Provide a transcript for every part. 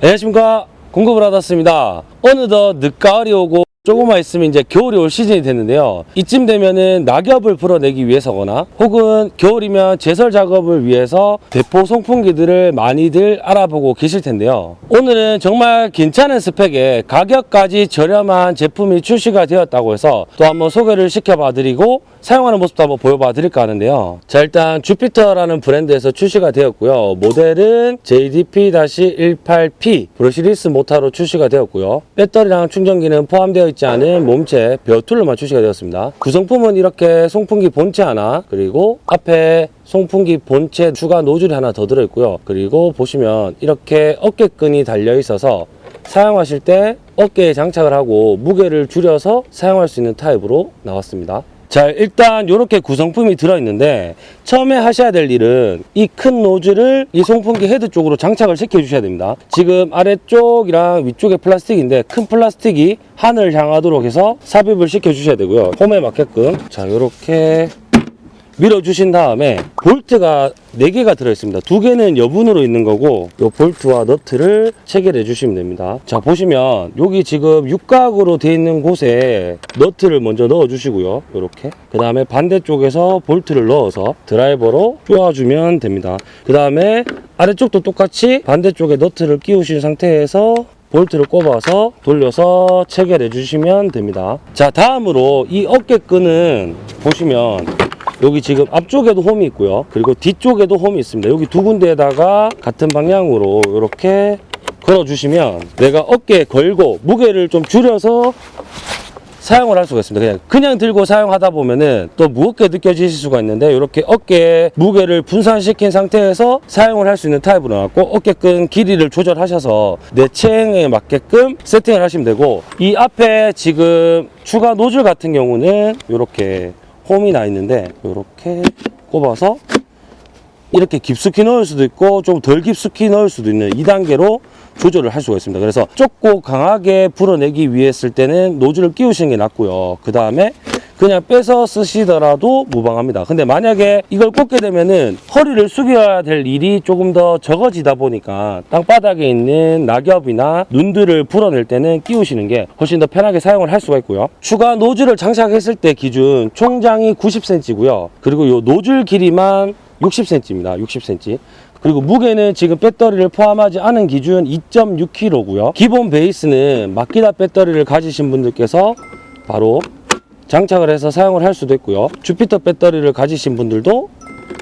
안녕하십니까. 공급을 받았습니다. 어느덧 늦가을이 오고 조금만 있으면 이제 겨울이 올 시즌이 됐는데요. 이쯤 되면은 낙엽을 불어내기 위해서거나 혹은 겨울이면 제설 작업을 위해서 대포 송풍기들을 많이들 알아보고 계실 텐데요. 오늘은 정말 괜찮은 스펙에 가격까지 저렴한 제품이 출시가 되었다고 해서 또 한번 소개를 시켜봐 드리고 사용하는 모습도 한번 보여봐 드릴까 하는데요. 자 일단 주피터라는 브랜드에서 출시가 되었고요. 모델은 JDP-18P brushless 모타로 출시가 되었고요. 배터리랑 충전기는 포함되어 있지 않은 몸체 bare tool로만 출시가 되었습니다. 구성품은 이렇게 송풍기 본체 하나 그리고 앞에 송풍기 본체 추가 노즐이 하나 더 들어있고요. 그리고 보시면 이렇게 어깨끈이 달려 있어서 사용하실 때 어깨에 장착을 하고 무게를 줄여서 사용할 수 있는 타입으로 나왔습니다 자 일단 이렇게 구성품이 들어있는데 처음에 하셔야 될 일은 이 큰 노즐을 이 송풍기 헤드 쪽으로 장착을 시켜 주셔야 됩니다. 지금 아래쪽이랑 위쪽에 플라스틱인데 큰 플라스틱이 하늘 향하도록 해서 삽입을 시켜 주셔야 되고요. 홈에 맞게끔. 자 이렇게 밀어주신 다음에 볼트가 4개가 들어있습니다. 두 개는 여분으로 있는 거고 이 볼트와 너트를 체결해 주시면 됩니다. 자 보시면 여기 지금 육각으로 되어 있는 곳에 너트를 먼저 넣어 주시고요. 이렇게 그 다음에 반대쪽에서 볼트를 넣어서 드라이버로 쪼아주면 됩니다. 그 다음에 아래쪽도 똑같이 반대쪽에 너트를 끼우신 상태에서 볼트를 꼽아서 돌려서 체결해 주시면 됩니다. 자 다음으로 이 어깨끈은 보시면 여기 지금 앞쪽에도 홈이 있고요. 그리고 뒤쪽에도 홈이 있습니다. 여기 두 군데에다가 같은 방향으로 이렇게 걸어주시면 내가 어깨에 걸고 무게를 좀 줄여서 사용을 할 수가 있습니다. 그냥 그냥 들고 사용하다 보면은 또 무겁게 느껴지실 수가 있는데 이렇게 어깨에 무게를 분산시킨 상태에서 사용을 할 수 있는 타입으로 나왔고 어깨끈 길이를 조절하셔서 내 체형에 맞게끔 세팅을 하시면 되고 이 앞에 지금 추가 노즐 같은 경우는 이렇게 홈이 나 있는데 이렇게 꼽아서 이렇게 깊숙이 넣을 수도 있고 좀 덜 깊숙이 넣을 수도 있는 2단계로 조절을 할 수가 있습니다. 그래서 좁고 강하게 불어내기 위해 쓸 때는 노즐을 끼우시는 게 낫고요. 그 다음에 그냥 빼서 쓰시더라도 무방합니다. 근데 만약에 이걸 꽂게 되면은 허리를 숙여야 될 일이 조금 더 적어지다 보니까 땅바닥에 있는 낙엽이나 눈들을 불어낼 때는 끼우시는 게 훨씬 더 편하게 사용을 할 수가 있고요. 추가 노즐을 장착했을 때 기준 총장이 90cm고요. 그리고 이 노즐 길이만 60cm입니다. 60cm. 그리고 무게는 지금 배터리를 포함하지 않은 기준 2.6kg고요. 기본 베이스는 마키다 배터리를 가지신 분들께서 바로 장착을 해서 사용을 할 수도 있고요. 주피터 배터리를 가지신 분들도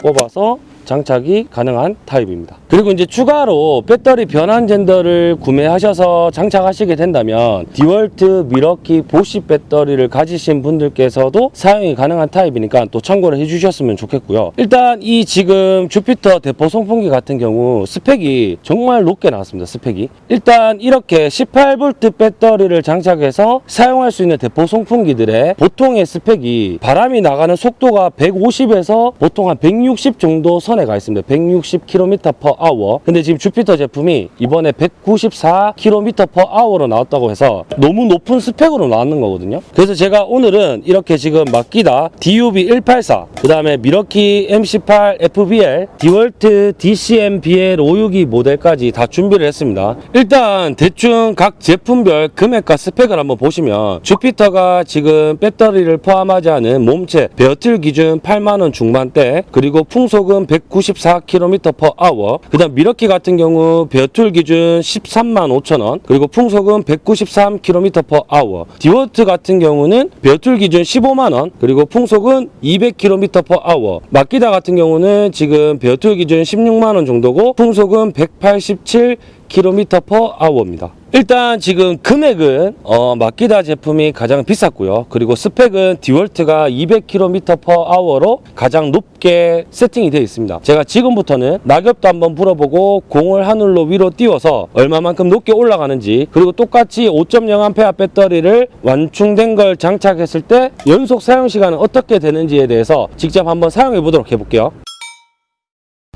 꼽아서 장착이 가능한 타입입니다. 그리고 이제 추가로 배터리 변환 젠더를 구매하셔서 장착하시게 된다면 디월트, 밀워키, 보쉬 배터리를 가지신 분들께서도 사용이 가능한 타입이니까 또 참고를 해주셨으면 좋겠고요. 일단 이 지금 주피터 대포 송풍기 같은 경우 스펙이 정말 높게 나왔습니다. 스펙이 일단 이렇게 18V 배터리를 장착해서 사용할 수 있는 대포 송풍기들의 보통의 스펙이 바람이 나가는 속도가 150에서 보통 한 160 정도 선에 가 있습니다. 160km per hour. 근데 지금 주피터 제품이 이번에 194km per hour로 나왔다고 해서 너무 높은 스펙으로 나왔는 거거든요. 그래서 제가 오늘은 이렇게 지금 마키다 DUB184, 그 다음에 밀워키 M18 FBL, 디월트 DCM-BL 562 모델까지 다 준비를 했습니다. 일단 대충 각 제품별 금액과 스펙을 한번 보시면 주피터가 지금 배터리를 포함하지 않은 몸체 bare tool 기준 8만원 중반대 그리고 풍속은 194km per hour 그 다음 밀워키 같은 경우 bare tool 기준 13만 5천원. 그리고 풍속은 193km per hour 디월트 같은 경우는 bare tool 기준 15만원. 그리고 풍속은 200km per hour 마키다 같은 경우는 지금 bare tool 기준 16만원 정도고 풍속은 187 km per hour입니다. 일단 지금 금액은 어, 마키다 제품이 가장 비쌌고요. 그리고 스펙은 디월트가 200km per hour로 가장 높게 세팅이 되어 있습니다. 제가 지금부터는 낙엽도 한번 불어보고 공을 하늘로 위로 띄워서 얼마만큼 높게 올라가는지 그리고 똑같이 5.0A 배터리를 완충된 걸 장착했을 때 연속 사용 시간은 어떻게 되는지에 대해서 직접 한번 사용해 보도록 해볼게요.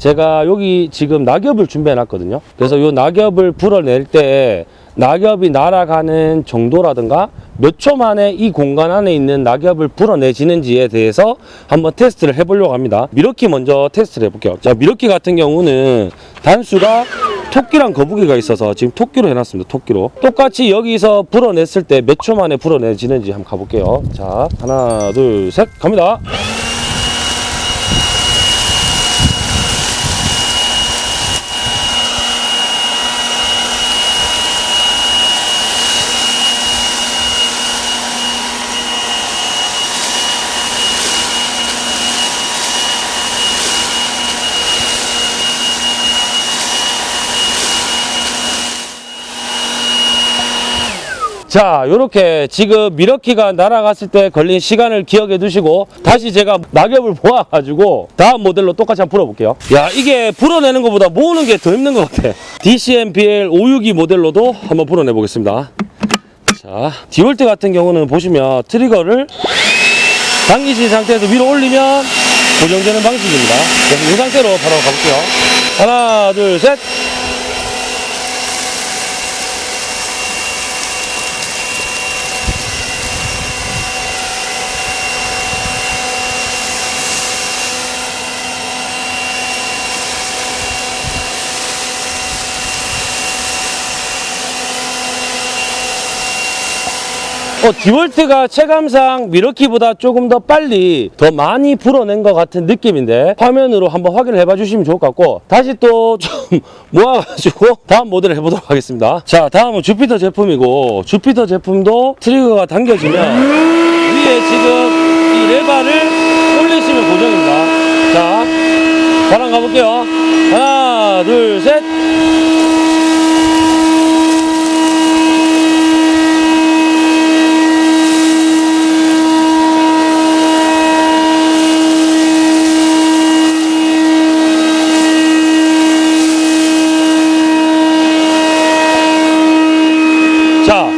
제가 여기 지금 낙엽을 준비해 놨거든요 그래서 이 낙엽을 불어낼 때 낙엽이 날아가는 정도라든가 몇 초 만에 이 공간 안에 있는 낙엽을 불어내지는지에 대해서 한번 테스트를 해보려고 합니다 미러키 먼저 테스트를 해볼게요 자 미러키 같은 경우는 단수가 토끼랑 거북이가 있어서 지금 토끼로 해놨습니다. 토끼로. 똑같이 여기서 불어냈을 때 몇 초 만에 불어내지는지 한번 가볼게요. 자, 하나, 둘, 셋, 갑니다. 자, 요렇게 지금 미러키가 날아갔을 때 걸린 시간을 기억해 두시고 다시 제가 낙엽을 모아가지고 다음 모델로 똑같이 한번 불어볼게요. 야, 이게 불어내는 것보다 모으는 게 더 힘든 것 같아. DCMPL 562 모델로도 한번 불어내 보겠습니다. 자, 디월트 같은 경우는 보시면 트리거를 당기신 상태에서 위로 올리면 고정되는 방식입니다. 그래서 이 상태로 바로 가볼게요. 하나, 둘, 셋. 어, 디월트가 체감상 밀워키보다 조금 더 빨리 더 많이 불어낸 것 같은 느낌인데 화면으로 한번 확인을 해봐 주시면 좋을 것 같고 다시 또 좀 모아가지고 다음 모델을 해보도록 하겠습니다. 자 다음은 주피터 제품이고 주피터 제품도 트리거가 당겨지면 위에 지금 이 레바를 올리시면 고정입니다. 자 바람 가볼게요. 하나 둘셋 자,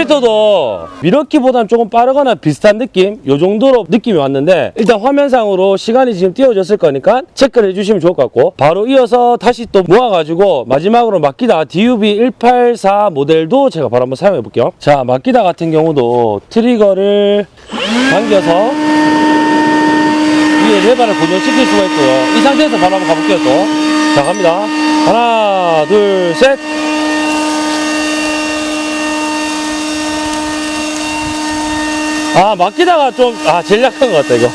주피터도 미러키보다는 조금 빠르거나 비슷한 느낌? 요 정도로 느낌이 왔는데 일단 화면상으로 시간이 지금 띄워졌을 거니까 체크를 해주시면 좋을 것 같고 바로 이어서 다시 또 모아가지고 마지막으로 마키다 DUB184 모델도 제가 바로 한번 사용해 볼게요. 자, 마키다 같은 경우도 트리거를 당겨서 위에 레바를 고정시킬 수가 있고요. 이 상태에서 바로 한번 가볼게요, 또. 자, 갑니다. 하나, 둘, 셋. 아 맡기다가 좀 아 제일 약한 것 같다 이거.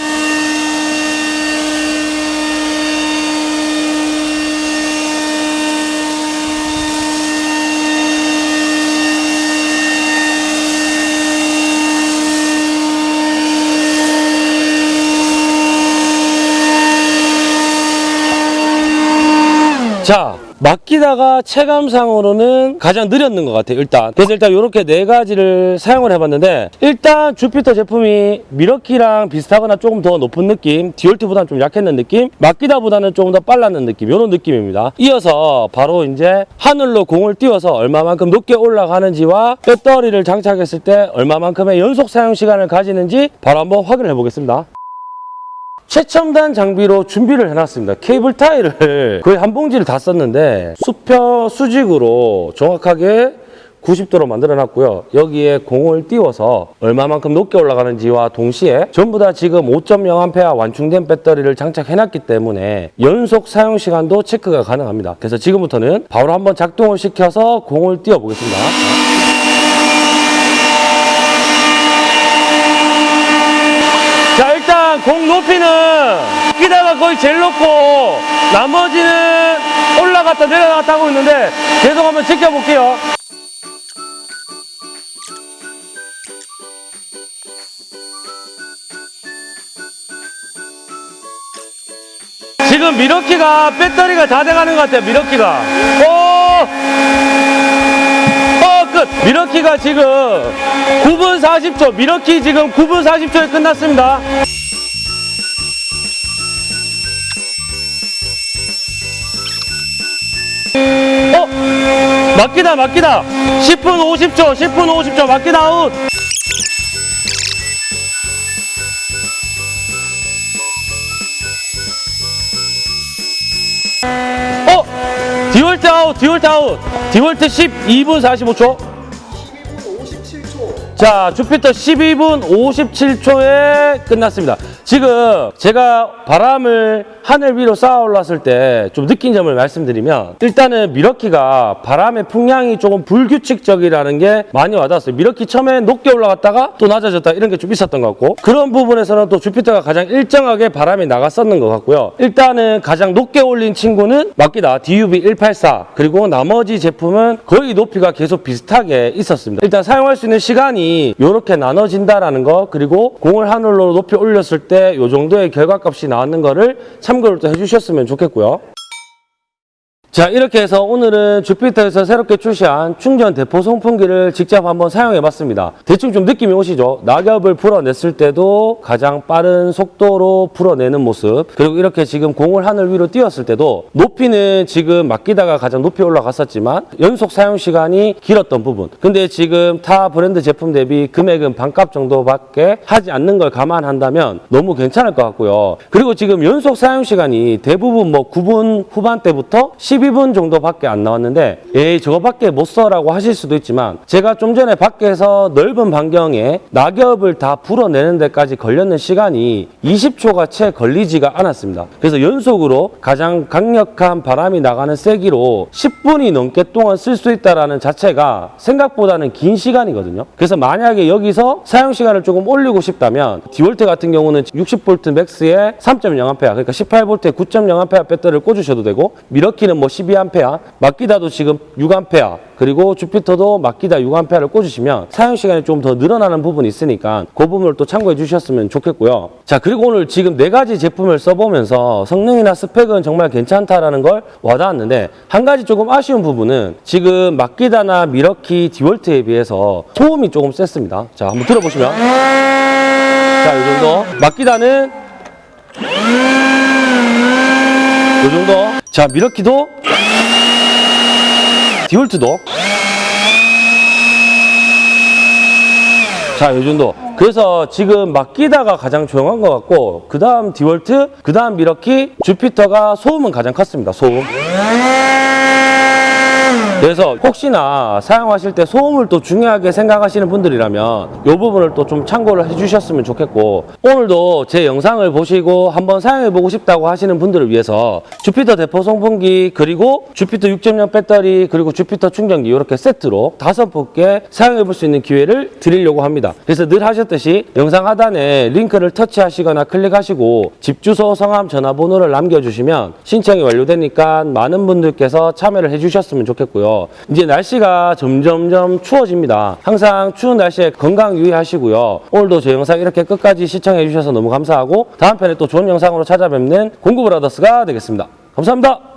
자 맡기다가 체감상으로는 가장 느렸는 것 같아요 일단. 그래서 일단 이렇게 네 가지를 사용을 해봤는데 일단 주피터 제품이 미러키랑 비슷하거나 조금 더 높은 느낌 디올트보다는 좀 약했는 느낌 맡기다보다는 조금 더 빨랐는 느낌 이런 느낌입니다. 이어서 바로 이제 하늘로 공을 띄워서 얼마만큼 높게 올라가는지와 배터리를 장착했을 때 얼마만큼의 연속 사용 시간을 가지는지 바로 한번 확인해 보겠습니다 최첨단 장비로 준비를 해놨습니다. 케이블 타이를 거의 한 봉지를 다 썼는데 수평 수직으로 정확하게 90도로 만들어 놨고요. 여기에 공을 띄워서 얼마만큼 높게 올라가는지와 동시에 전부 다 지금 5.0A 완충된 배터리를 장착해 놨기 때문에 연속 사용 시간도 체크가 가능합니다. 그래서 지금부터는 바로 한번 작동을 시켜서 공을 띄워 보겠습니다. 자 일단 공 높이는 끼다가 거의 제일 높고 나머지는 올라갔다 내려갔다 하고 있는데 계속 한번 지켜볼게요 지금 미러키가 배터리가 다 돼가는 것 같아요 미러키가 오! 어, 끝! 미러키가 지금 9분 40초, 밀워키 지금 9분 40초에 끝났습니다. 마키다, 마키다. 10분 50초, 10분 50초, 마키다 아웃. 어? 디월트 아웃, 디월트 아웃. 디월트 12분 45초. 12분 57초. 자, 주피터 12분 57초에 끝났습니다. 지금 제가 바람을 하늘 위로 쏘아 올렸을 때 좀 느낀 점을 말씀드리면 일단은 밀워키가 바람의 풍량이 조금 불규칙적이라는 게 많이 와닿았어요. 밀워키 처음에 높게 올라갔다가 또 낮아졌다 이런 게 좀 있었던 것 같고 그런 부분에서는 또 주피터가 가장 일정하게 바람이 나갔었는 것 같고요. 일단은 가장 높게 올린 친구는 마키다 DUB184 그리고 나머지 제품은 거의 높이가 계속 비슷하게 있었습니다. 일단 사용할 수 있는 시간이 이렇게 나눠진다라는 거 그리고 공을 하늘로 높이 올렸을 때 이 정도의 결과값이 나왔는 거를 참고를 또 해주셨으면 좋겠고요. 자 이렇게 해서 오늘은 주피터에서 새롭게 출시한 충전 대포 송풍기를 직접 한번 사용해 봤습니다. 대충 좀 느낌이 오시죠? 낙엽을 불어냈을 때도 가장 빠른 속도로 불어내는 모습. 그리고 이렇게 지금 공을 하늘 위로 띄웠을 때도 높이는 지금 맡기다가 가장 높이 올라갔었지만 연속 사용 시간이 길었던 부분. 근데 지금 타 브랜드 제품 대비 금액은 반값 정도밖에 하지 않는 걸 감안한다면 너무 괜찮을 것 같고요. 그리고 지금 연속 사용 시간이 대부분 뭐 9분 후반대부터 12분 정도밖에 안 나왔는데 에이 저거밖에 못 써라고 하실 수도 있지만 제가 좀 전에 밖에서 넓은 반경에 낙엽을 다 불어내는 데까지 걸렸는 시간이 20초가 채 걸리지가 않았습니다. 그래서 연속으로 가장 강력한 바람이 나가는 세기로 10분이 넘게 동안 쓸 수 있다는 자체가 생각보다는 긴 시간이거든요. 그래서 만약에 여기서 사용 시간을 조금 올리고 싶다면 디월트 같은 경우는 60V MAX에 3.0A 그러니까 18V에 9.0A 배터리를 꽂으셔도 되고 밀워키는 뭐 12A 마키다도 지금 6A 그리고 주피터도 마키다 6A를 꽂으시면 사용 시간이 좀 더 늘어나는 부분이 있으니까 그 부분을 또 참고해 주셨으면 좋겠고요. 자 그리고 오늘 지금 네 가지 제품을 써보면서 성능이나 스펙은 정말 괜찮다라는 걸 와닿았는데 한 가지 조금 아쉬운 부분은 지금 마키다나 미러키 디월트에 비해서 소음이 조금 셌습니다. 자 한번 들어보시면 자이 정도 마키다는 이 정도 자 미러키도 디올트도 자, 이 정도. 그래서 지금 마키다가 가장 조용한 것 같고, 그 다음 디월트, 그 다음 밀워키, 주피터가 소음은 가장 컸습니다. 소음. 그래서 혹시나 사용하실 때 소음을 또 중요하게 생각하시는 분들이라면 이 부분을 또 좀 참고를 해주셨으면 좋겠고 오늘도 제 영상을 보시고 한번 사용해보고 싶다고 하시는 분들을 위해서 주피터 대포 송풍기 그리고 주피터 6.0 배터리 그리고 주피터 충전기 이렇게 세트로 다섯 분께 사용해볼 수 있는 기회를 드리려고 합니다. 그래서 늘 하셨듯이 영상 하단에 링크를 터치하시거나 클릭하시고 집 주소, 성함, 전화번호를 남겨주시면 신청이 완료되니까 많은 분들께서 참여를 해주셨으면 좋겠고요. 이제 날씨가 점점점 추워집니다. 항상 추운 날씨에 건강 유의하시고요. 오늘도 제 영상 이렇게 끝까지 시청해 주셔서 너무 감사하고 다음 편에 또 좋은 영상으로 찾아뵙는 공구브라더스가 되겠습니다. 감사합니다.